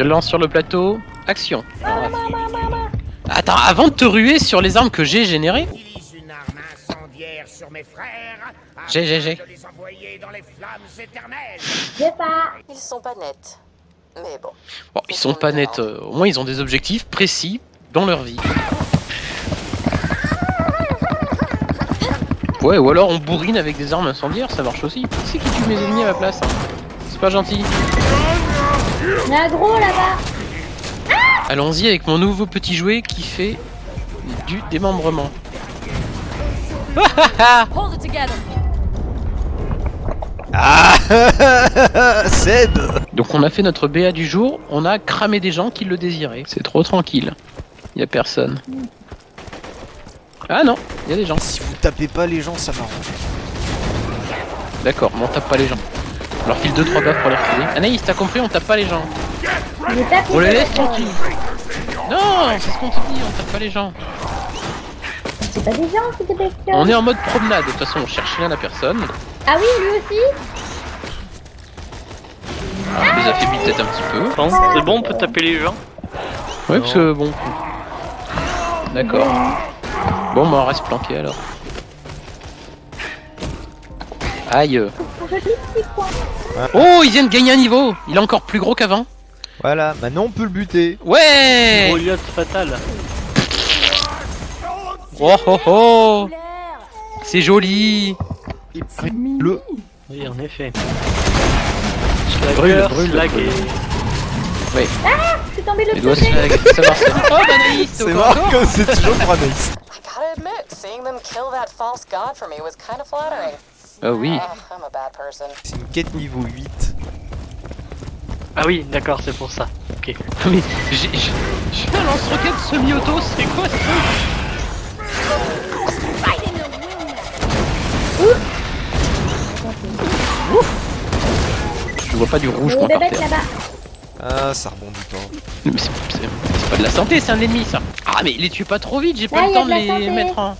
se lance sur le plateau. Action. Attends, avant de te ruer sur les armes que j'ai générées. J'ai, j'ai, j'ai. afin de les envoyer dans les flammes éternelles. J'ai pas. Ils sont pas nets. Mais bon. bon, ils sont pas nets. euh, au moins, ils ont des objectifs précis dans leur vie. Ouais, ou alors on bourrine avec des armes incendiaires, ça marche aussi. Qui c'est qui tue mes ennemis à ma place hein? C'est pas gentil. Il y a un gros là-bas. Allons-y avec mon nouveau petit jouet qui fait du démembrement. Hold it together. Ah Seb Donc on a fait notre BA du jour, on a cramé des gens qui le désiraient. C'est trop tranquille. Y a personne. Ah non, y a des gens. Si vous tapez pas les gens, ça m'arrange. D'accord, mais on tape pas les gens. On leur file 2-3 baffes pour les refiler. Anaïs, t'as compris, on tape pas les gens. On les laisse la tranquilles. Non, c'est ce qu'on te dit, on tape pas les gens. C'est pas des gens, c'est des bestioles. On est en mode promenade, de toute façon on cherche rien à personne. Ah oui, lui aussi Alors, on les affaiblit peut-être un petit peu. C'est bon, on peut taper les gens Ouais, parce que bon. D'accord. Bon, bah on reste planqué alors. Aïe. Oh, il vient de gagner un niveau. Il est encore plus gros qu'avant. Voilà, maintenant on peut le buter. Ouais. Goliath fatal. Oh oh oh. C'est joli. Le. Oui, en effet. Brûle, brûle, tombé Les doigts l'autre côté. se savoir si- Oh, bah Anaïs, C'est marrant comme c'est toujours pour Anaïs. I gotta admit, seeing them kill that false god for me was kind of flattering. Ah oui. Ugh, I'm a bad person. C'est une quête niveau 8. Ah oui, d'accord, c'est pour ça. Ok. Mais j'ai un lance-roquette semi-auto, c'est quoi ce truc Je vois pas du rouge moi par terre. Ah, ça rebondit pas. Mais c'est pas de la santé, c'est un ennemi ça. Ah mais les tuez pas trop vite, j'ai pas le temps de les santé. mettre en,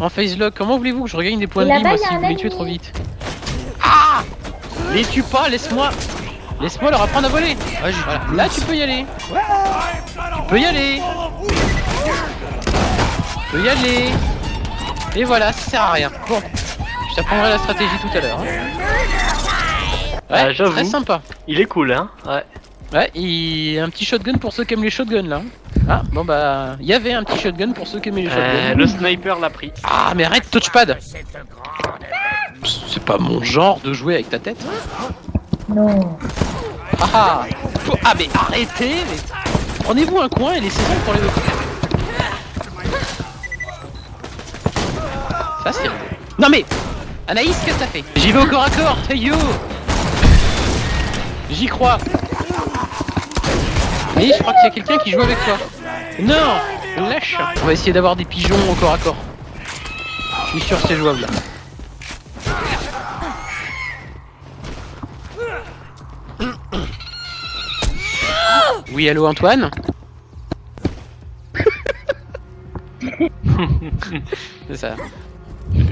en face lock. Comment voulez-vous que je regagne des points de vie moi si un vous les tuez trop vite Ah Les tue pas, laisse-moi Laisse-moi leur apprendre à voler Voilà, là tu peux y aller Tu peux y aller Tu peux y aller Et voilà, ça sert à rien. Bon, je t'apprendrai la stratégie tout à l'heure. hein. Ouais, Ah, j'avoue. très sympa. Il est cool, hein Ouais. Ouais, il y a un petit shotgun pour ceux qui aiment les shotguns là. Ah, bon bah, il y avait un petit shotgun pour ceux qui aimaient les Euh, shotguns. le sniper l'a pris. Ah, mais arrête, touchpad. C'est pas mon genre de jouer avec ta tête. Non. Ah ah Ah, mais arrêtez mais... Prenez-vous un coin et laissez-moi pour les deux. Ça c'est. Non mais Anaïs, qu'est-ce que t'as fait? J'y vais au corps à corps, Tayo J'y crois Oui, je crois qu'il y a quelqu'un qui joue avec toi. Non Lâche On va essayer d'avoir des pigeons au corps à corps. Je suis sûr c'est jouable. Oui, allô Antoine C'est ça.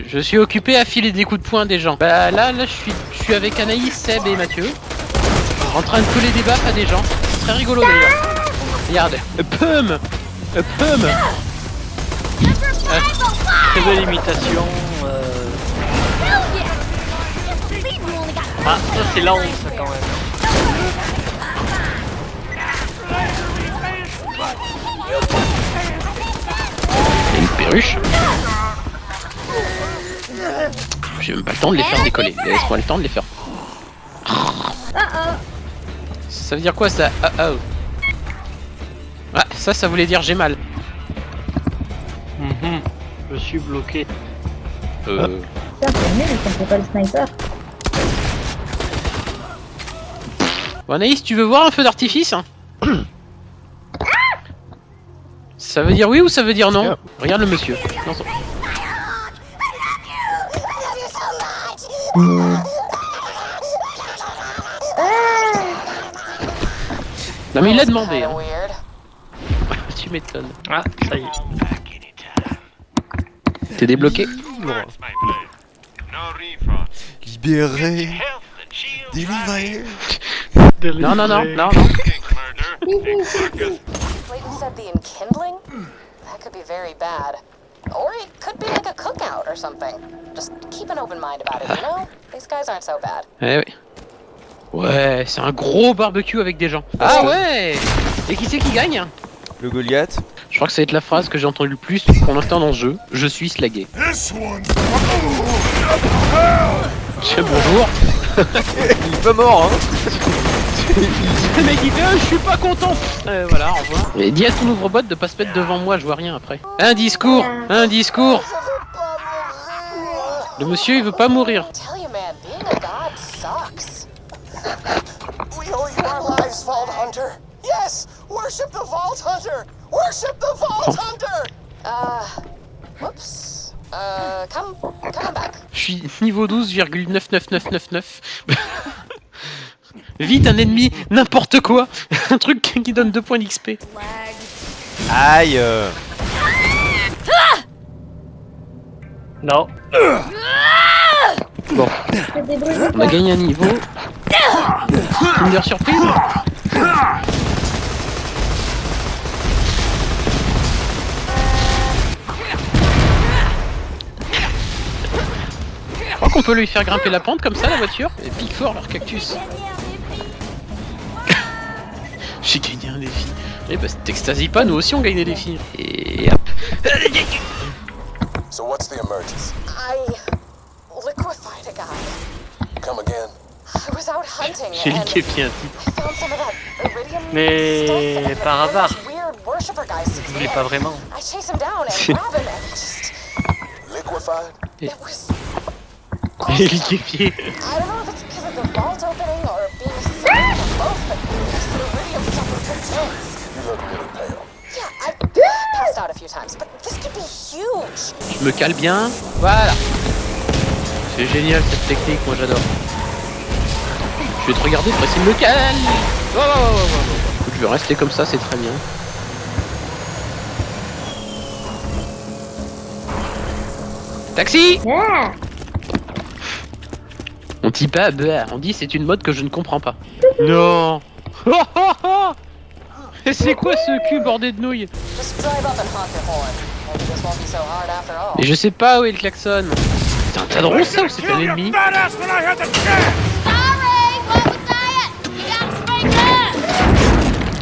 Je suis occupé à filer des coups de poing des gens. Bah là, là, je suis, je suis avec Anaïs, Seb et Mathieu. En train de coller des baffes à des gens. C'est très rigolo d'ailleurs. Regarde. Pum Pum Très belle imitation. euh. Ah, ça c'est la honte, ça quand même. A une perruche? J'ai même pas le temps de les faire décoller. Laisse-moi le temps de les faire. Ça veut dire quoi ça Ah oh. Ah, ça, ça voulait dire j'ai mal. Mhm. Je suis bloqué. Euh... Putain, c'est nul, ça me fait pas le sniper. Bon, Anaïs, tu veux voir un feu d'artifice hein Ça veut dire oui ou ça veut dire non Regarde le monsieur. Son- Non mais il l'a demandé. Hein. tu m'étonnes. Ah, ça y est. T'es débloqué Libéré. Délivré. Non, non, non, non, non. That could be very bad. Or it could be like a cookout or something. Just keep an open mind about it, you know? These guys aren't so bad. Eh oui. Ouais, c'est un gros barbecue avec des gens. Ah ouais Et qui c'est qui gagne Le Goliath. Je crois que ça va être la phrase que j'ai entendue le plus pour l'instant dans ce jeu. Je suis slagué. Tiens, bonjour. Il est pas mort, hein Le mec il fait Ah, je suis pas content Euh, Voilà, au revoir. Et dis à ton ouvre-bot de pas se mettre devant moi, je vois rien après. Un discours Un discours Le monsieur il veut pas mourir. Lives, Vault Hunter? Yes, worship the Vault Hunter. Worship the Vault Hunter. Uh, whoops. Uh, come, come back. Je suis niveau 12,99999. Vite un ennemi, n'importe quoi Un truc qui donne 2 points d'XP. Aïe euh. Non. Bon, on a gagné un niveau. Kinder surprise Je crois qu'on peut lui faire grimper la pente comme ça la voiture Et pique fort leur cactus. J'ai gagné un défi. Eh bah t'extasies pas, nous aussi on gagne des défis. Et hop. So what's the emergency? I liquefied a guy. Come again. J'ai that iridium Mais par hasard. Weird worshiper guys. Je voulais pas vraiment. I chase him down and grab him and it just Liquefied? it was J'ai liquéfié. I don't know if it's because of the vault opening or being sick or both, but this iridium stuff was intense. You look really pale. Yeah, I passed out a few times, but this could be huge. Je me cale bien. Voilà. C'est génial cette technique, moi j'adore. Je vais te regarder, précis me cale. Oh, oh, oh, oh, oh. Écoute, je vais rester comme ça, c'est très bien. Taxi On dit pas, bah, on dit c'est une mode que je ne comprends pas. Non Oh, oh, oh Et c'est quoi ce cul bordé de nouilles? Just drive up and honk your horn. Maybe this won't be so hard after all. Et je sais pas où est le klaxon. C'est un tas de ça ou c'est un ennemi?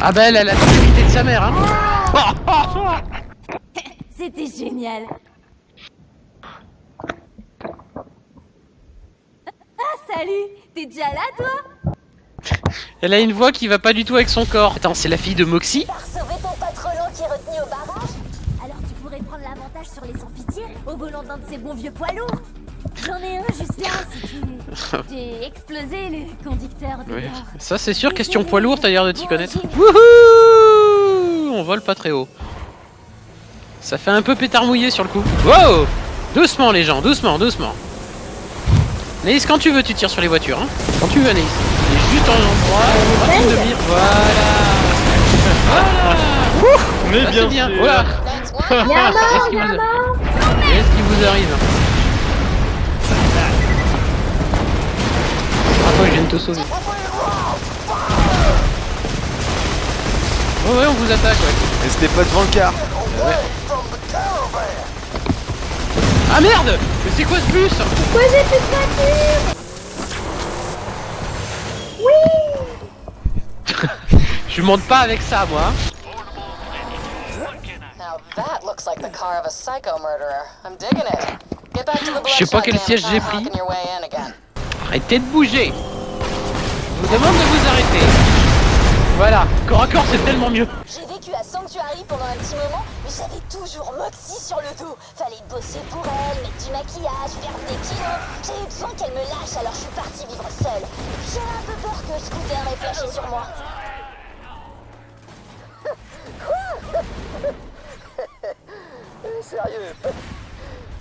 Ah bah elle a la sécurité de sa mère hein C'était génial. Ah, salut T'es déjà là, toi? Elle a une voix qui va pas du tout avec son corps. Attends, c'est la fille de Moxie? Sauver ton patronat qui est retenu au barrage? Alors tu pourrais prendre l'avantage sur les sans-pitié au volant d'un de ces bons vieux poids lourds? J'en ai un juste là, si tu. J'ai explosé le conducteur de Oui. Ça c'est sûr, question poids lourd, t'as l'air de t'y connaître. Wouhou On vole pas très haut. Ça fait un peu pétard mouillé sur le coup. Wow Doucement les gens, doucement, doucement. Naïs, quand tu veux, tu tires sur les voitures. Hein quand tu veux, Naïs. Il est juste en endroit, droite ligne de mire. Voilà Voilà Mais Ça, bien c'est bien. sûr. Voilà Qu'est-ce qui vous arrive Ouais, je viens de te sauver. Ouais, ouais, on vous attaque, ouais. Mais c'était pas devant le car. Ah merde Mais c'est quoi ce bus Pourquoi j'ai plus de voiture Je monte pas avec ça, moi. Now that looks like the car of a psycho murderer. I'm digging it. Get back to the Je sais pas quel siège j'ai pris. Arrêtez de bouger Je vous demande de vous arrêter. Voilà, corps à corps, c'est tellement mieux. J'ai vécu à Sanctuary pendant un petit moment, mais j'avais toujours Moxie sur le dos. Fallait bosser pour elle, mettre du maquillage, faire des kilos. J'ai eu besoin qu'elle me lâche, alors je suis partie vivre seule. J'avais un peu peur que Scooter ait flashé sur moi. Sérieux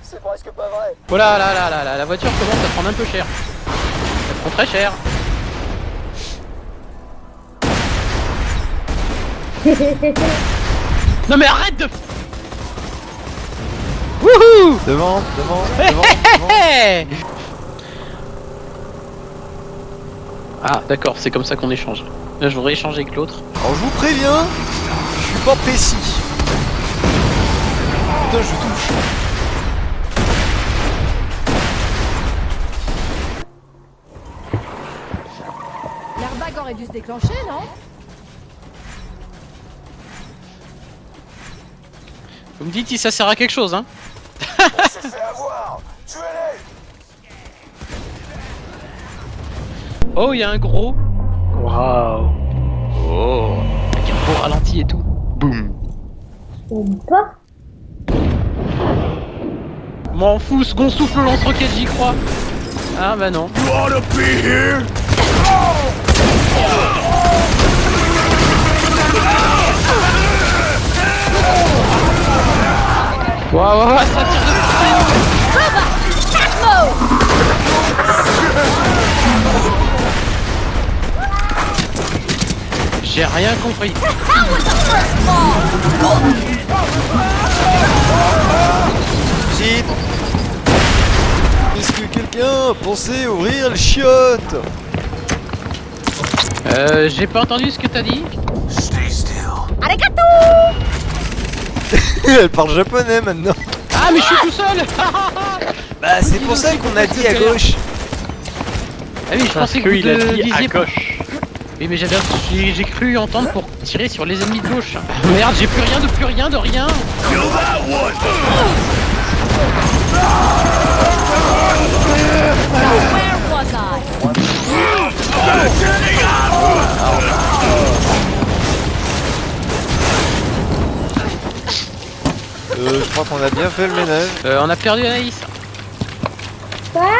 C'est presque pas vrai. Oh là là là là là, la voiture commence à prendre un peu cher. Elle prend très cher. Non mais arrête de... Wouhou Devant, devant, devant, devant. Ah d'accord, c'est comme ça qu'on échange. Là, je voudrais échanger avec l'autre. Alors je vous préviens, je suis pas précis. Putain, je touche. L'airbag aurait dû se déclencher, non? Vous me dites si ça sert à quelque chose, hein On s'est fait avoir. Tuez-les. Oh, il y a un gros. Waouh. Oh. Avec un beau ralenti et tout. Boum. Ou pas M'en fous, second souffle le lance-roquette, j'y crois. Ah bah non. Waouh, waouh, waouh, ça tire de J'ai rien compris. Est-ce que quelqu'un pensait ouvrir le chiotte Euh, j'ai pas entendu ce que t'as dit. Elle parle japonais maintenant. Ah, mais je suis tout seul Bah c'est pour ça qu'on a dit à gauche. Ah oui, je Parce pensais que qu'il a dit à gauche. Oui, mais j'avais, j'ai, j'ai cru entendre pour tirer sur les ennemis de gauche. Merde, j'ai plus rien de plus rien de rien. Where was I? Euh, je crois qu'on a bien fait le ménage. Euh, on a perdu Anaïs. Quoi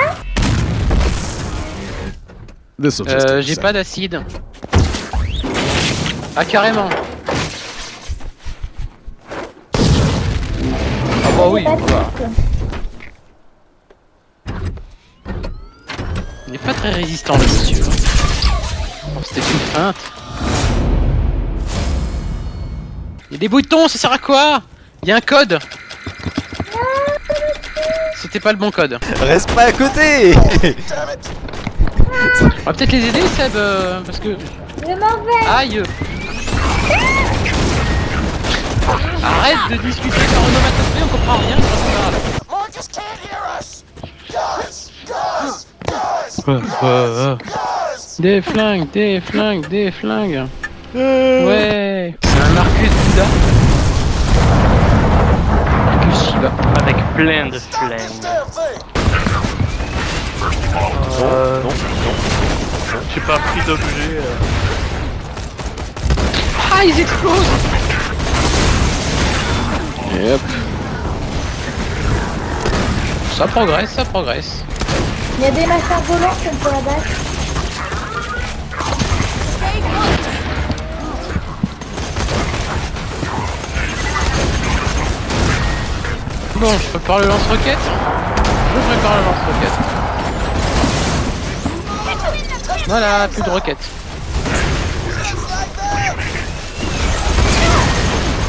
Euh, j'ai pas d'acide. Ah, carrément. Ah bah oui, il est pas très résistant le monsieur. Oh, C'était une feinte. Il y a des boutons, ça sert à quoi? Il y a un code. C'était pas le bon code. Reste pas à côté On va peut-être les aider, Seb, euh, parce que. Je m'en vais Aïe Arrête de discuter par onomatopée, on comprend rien, c'est pas grave. Guys. Des flingues, des flingues, des flingues. Ouais. C'est un Marcus Bouddha. Avec plein de This flingues. damn thing. Euh, J'ai pas pris d'objet. euh. Ah, ils explosent hop. Ça progresse, ça progresse. Il y a des machins volants qu'on peut abattre. Bon, je prépare le lance-roquette. Je prépare le lance-roquette. Voilà, plus de roquettes.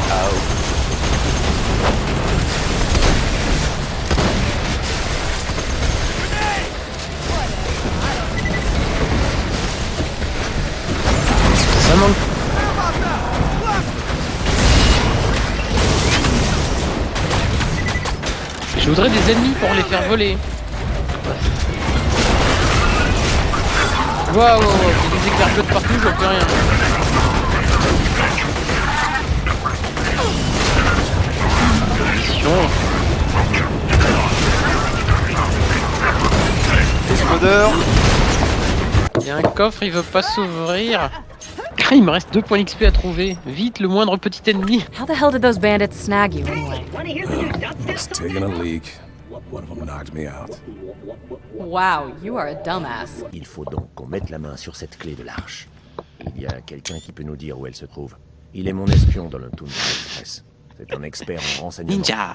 Ça Je voudrais des ennemis pour les faire voler. Waouh, il y a des éclairs de partout, je vois plus rien. Mission. Explodeur. Il y a un coffre, il veut pas s'ouvrir. Il me reste deux points XP à trouver. Vite, le moindre petit ennemi. How the hell did those bandits snag you? Anyway? taking a leak. One of them knocked me out. Wow, you are a dumbass. Il faut donc qu'on mette la main sur cette clé de l'arche. Il y a quelqu'un qui peut nous dire où elle se trouve. Il est mon espion dans le Tundra Express. C'est un expert en renseignement. Ninja.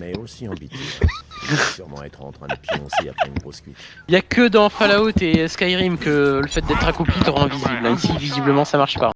Mais aussi en doit sûrement être en train de pioncer après une grosse cuite. Il y a que dans Fallout et Skyrim que le fait d'être accroupi te rend invisible. Ici, visiblement, ça marche pas.